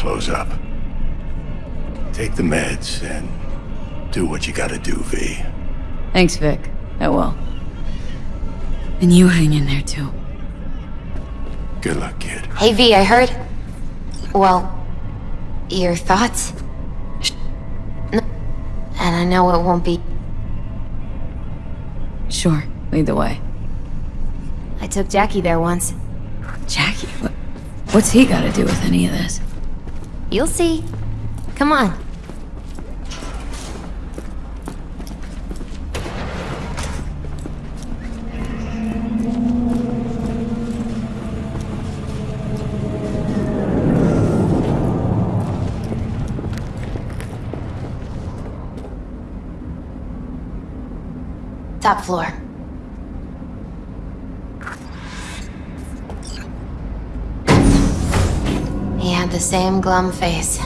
close up. Take the meds and do what you gotta do, V. Thanks, Vic. I will. And you hang in there, too. Good luck, kid. Hey V, I heard... Well... Your thoughts? N- And I know it won't be... Sure, lead the way. I took Jackie there once. Jackie, what, what's he got to do with any of this? You'll see. Come on. Top floor. He had the same glum face.